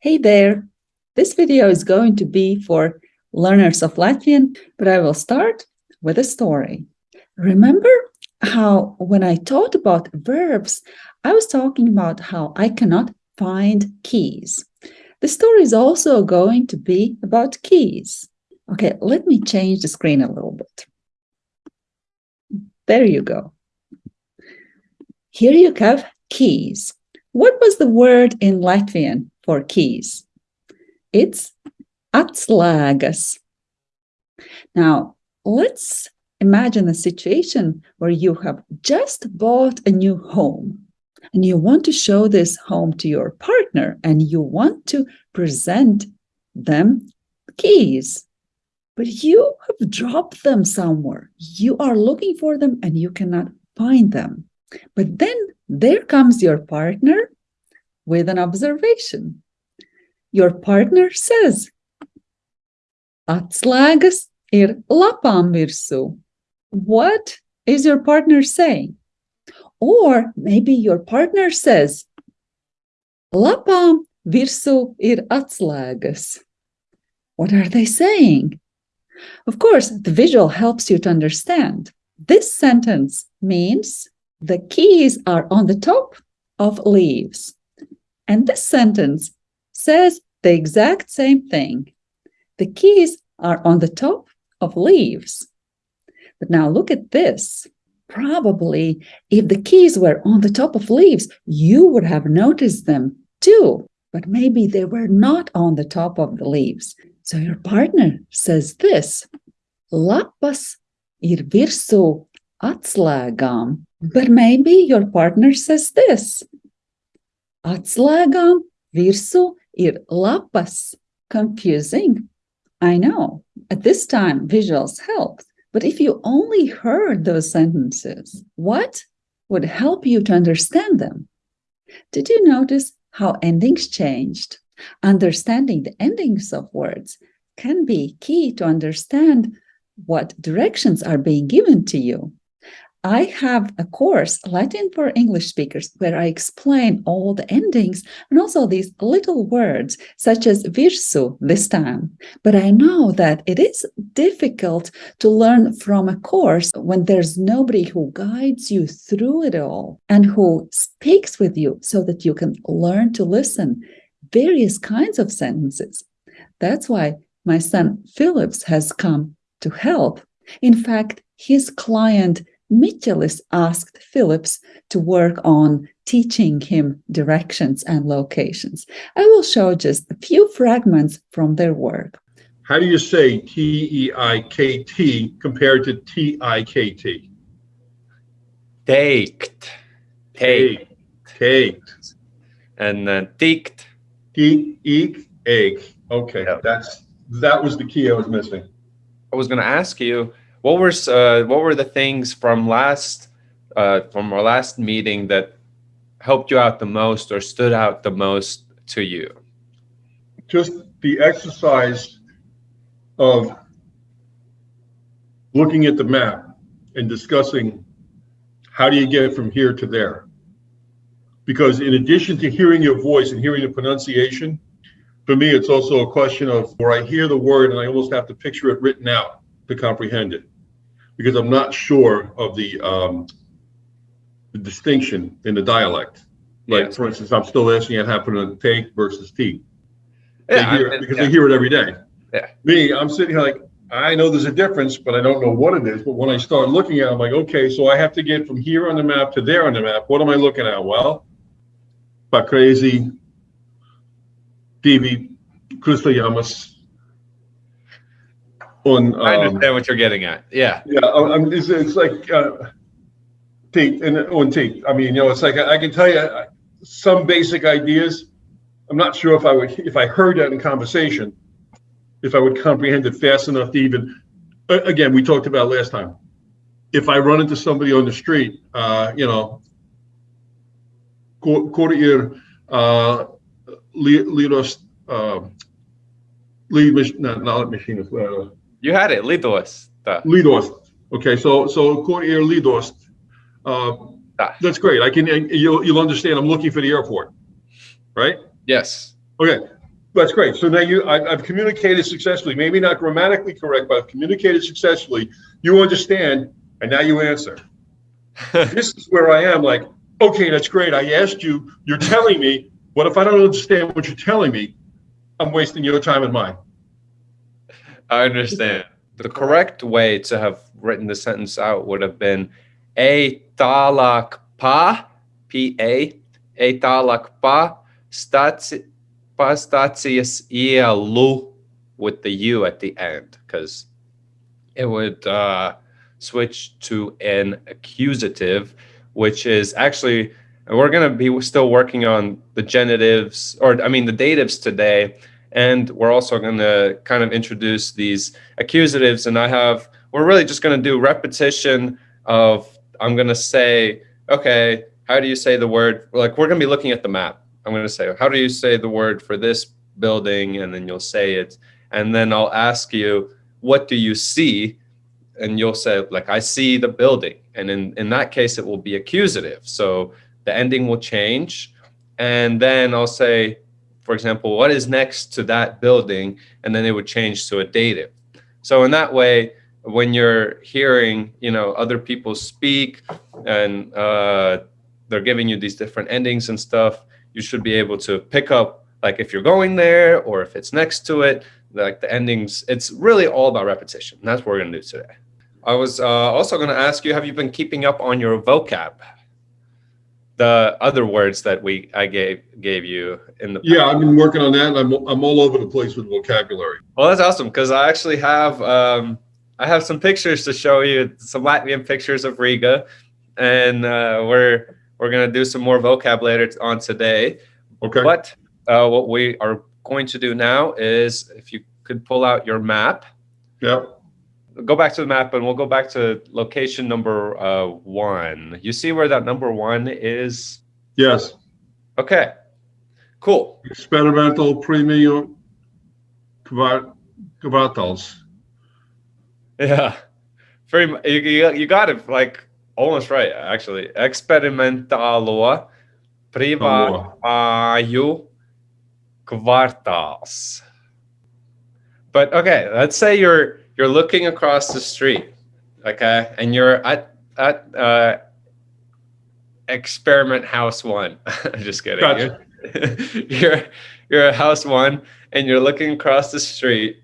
Hey there! This video is going to be for learners of Latvian, but I will start with a story. Remember how when I talked about verbs, I was talking about how I cannot find keys. The story is also going to be about keys. Okay, let me change the screen a little bit. There you go. Here you have keys. What was the word in Latvian for keys? It's atslēgas. Now, let's imagine a situation where you have just bought a new home and you want to show this home to your partner and you want to present them keys but you have dropped them somewhere you are looking for them and you cannot find them but then there comes your partner with an observation. Your partner says, Atslēgas ir lapām virsū. What is your partner saying? Or maybe your partner says, Lapām virsū ir atslēgas. What are they saying? Of course, the visual helps you to understand. This sentence means the keys are on the top of leaves. And this sentence says the exact same thing. The keys are on the top of leaves. But now look at this. Probably if the keys were on the top of leaves, you would have noticed them too. But maybe they were not on the top of the leaves. So your partner says this. Lapas ir virsū atslēgām. But maybe your partner says this. Atslēgām virsū ir lapas. Confusing. I know. At this time, visuals helped. But if you only heard those sentences, what would help you to understand them? Did you notice how endings changed? Understanding the endings of words can be key to understand what directions are being given to you. I have a course, Latvian for English speakers, where I explain all the endings and also these little words, such as virsū this time. But I know that it is difficult to learn from a course when there's nobody who guides you through it all and who speaks with you so that you can learn to listen various kinds of sentences. That's why my son Phillips has come to help. In fact, his client Michelis asked Phillips to work on teaching him directions and locations. I will show just a few fragments from their work. How do you say T-E-I-K-T compared to T-I-K-T? Teikt. Teikt. Teikt. And then tikt. Geek, eek, egg. Okay, Yep. that's, that was the key I was missing. I was going to ask you, what were uh, what were the things from last uh, from our last meeting that helped you out the most or stood out the most to you? Just the exercise of looking at the map and discussing how do you get from here to there? Because in addition to hearing your voice and hearing the pronunciation, for me, it's also a question of where I hear the word and I almost have to picture it written out to comprehend it. Because I'm not sure of the, um, the distinction in the dialect. Like, Yes. for instance, I'm still asking it happened to take versus T. They Yeah, I- hear it because yeah. they hear it every day. Yeah. Me, I'm sitting here like, I know there's a difference, but I don't know what it is. But when I start looking at it, I'm like, okay, so I have to get from here on the map to there on the map. What am I looking at? Well, Pakrezi, Divi, Kristayamas. On, I um, understand what you're getting at. Yeah. yeah, I- I'm, it's, it's like, uh, tape and on tape. I mean, you know, it's like, I, I can tell you uh, some basic ideas. I'm not sure if I would, if I heard that in conversation, if I would comprehend it fast enough to even, again, we talked about last time. If I run into somebody on the street, uh, you know, quarter uh, lidos, uh, lead, mach- not, not machine, uh, You had it. Lidos. The, Lidost. Okay, so so quarter Lidost. Uh, Ah. that's great. I can you'll you'll understand. I'm looking for the airport, right? yes. Okay. That's great. So now you, I, I've communicated successfully, maybe not grammatically correct, but I've communicated successfully. You understand, and now you answer. This is where I am like, okay, that's great. I asked you, you're telling me, what if I don't understand what you're telling me? I'm wasting your time and mine. I understand. The correct way to have written the sentence out would have been a talak pa, P-A, a talak pa, staci, pa stacijas ielu with the U at the end, because it would uh, switch to an accusative, which is actually, we're going to be still working on the genitives, or I mean the datives today, and we're also going to kind of introduce these accusatives. And I have, we're really just going to do repetition of, I'm going to say, okay, how do you say the word? Like we're going to be looking at the map. I'm going to say, how do you say the word for this building? And then you'll say it. And then I'll ask you, what do you see? And you'll say, like, I see the building. And in, in that case, it will be accusative. So the ending will change. And then I'll say, for example, what is next to that building? And then it would change to a dative. So in that way, when you're hearing, you know, other people speak and uh, they're giving you these different endings and stuff, you should be able to pick up, like if you're going there or if it's next to it, like the endings, it's really all about repetition. That's what we're gonna do today. I was uh, also gonna ask you, have you been keeping up on your vocab? The other words that we I gave gave you in the Yeah, I've been working on that. and I'm, I'm all over the place with vocabulary. well that's awesome because I actually have um, I have some pictures to show you some Latvian pictures of Riga and uh, we're we're gonna do some more vocab later on today Okay. but uh, what we are going to do now is if you could pull out your map Yeah. Go back to the map and we'll go back to location number uh, one you see where that number one is Yes. okay cool Experimental premium kvart- kvartals. Yeah, very. You, you, you got it like almost right actually. Experimentalo privāju kvartāls. But okay, let's say you're you're looking across the street, okay, and you're at at uh, Experiment House One. I'm just kidding. Gotcha. You're, you're you're at House One, and you're looking across the street,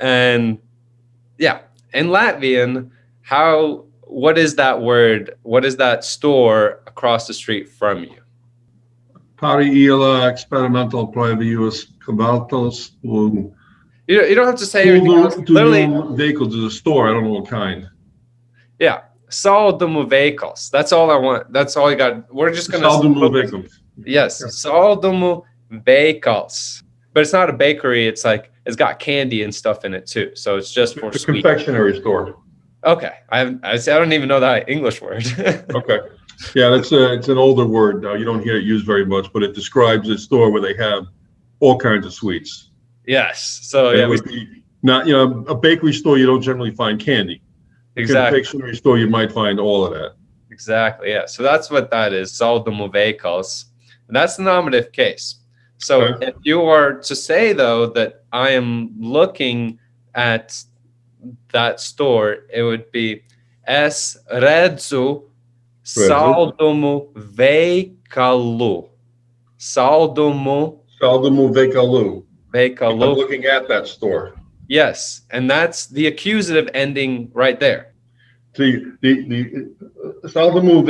and yeah, in Latvian, how what is that word? What is that store across the street from you? Pāri ielā experimental privējos kvartals un You, you don't have to say anything else. to Literally, vehicle to the store. I don't know what kind. yeah. Saldumu vehicles. That's all I want. That's all you got. We're just gonna Saldumu vehicles. Yes, saldumu vehicles. But it's not a bakery. It's like it's got candy and stuff in it too. So it's just for It's a sweet. confectionery store. Okay, I haven't- I say I don't even know that English word. Okay. Yeah, that's a, it's an older word. Uh, you don't hear it used very much, but it describes a store where they have all kinds of sweets. Yes. So yeah, we, would be not, you know, a bakery store, you don't generally find candy. A exactly. Confectionery store, you might find all of that. Exactly. Yeah. So that's what that is. Saldumu veikals. And that's the nominative case. So Okay. if you are to say though that I am looking at that store, it would be es redzu saldumu veikalu. Saldumu Saldumu veikalu. I'm veikalu. looking at that store. Yes. And that's the accusative ending right there. The, the, the uh, Saldamu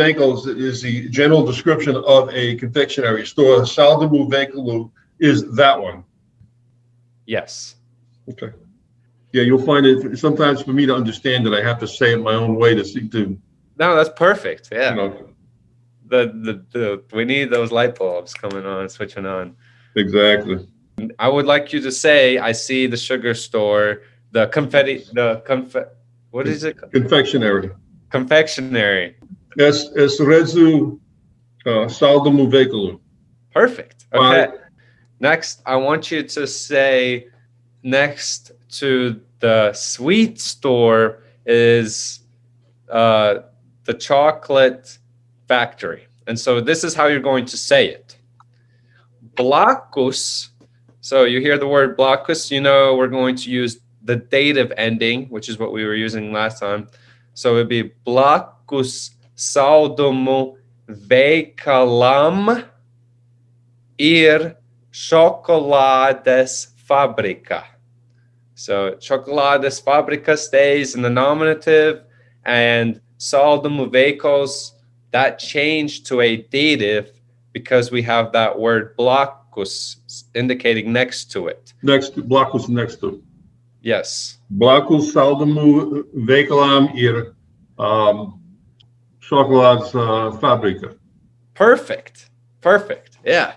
is the general description of a confectionery store. Saldamu Venkelu is that one. Yes. Okay. Yeah, you'll find it, sometimes for me to understand it, I have to say it my own way to see, to, No, that's perfect. Yeah. you know, the, the the we need those light bulbs coming on switching on exactly. I would like you to say i see the sugar store the confetti the conf- what is it? Confectionery. confectionery. Es, es rezu uh, Saldamu Venkelu. perfect. Okay. Next i want you to say next to the sweet store is uh, the chocolate factory. And so this is how you're going to say it. Blakus So you hear the word blockus, you know we're going to use the dative ending, which is what we were using last time. So it'd be blockus saudumu veikalam ir chocolades fabrica. So chocolades fabrica stays in the nominative and saudumu veikos, that changed to a dative because we have that word blockus indicating next to it. Next, to Blackus next to. Yes. Blackus saudumu veikalam ir um, chocolads uh, fabrica. Perfect. Perfect. Yeah.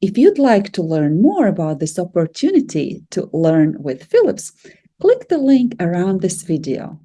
If you'd like to learn more about this opportunity to learn with Philips, click the link around this video.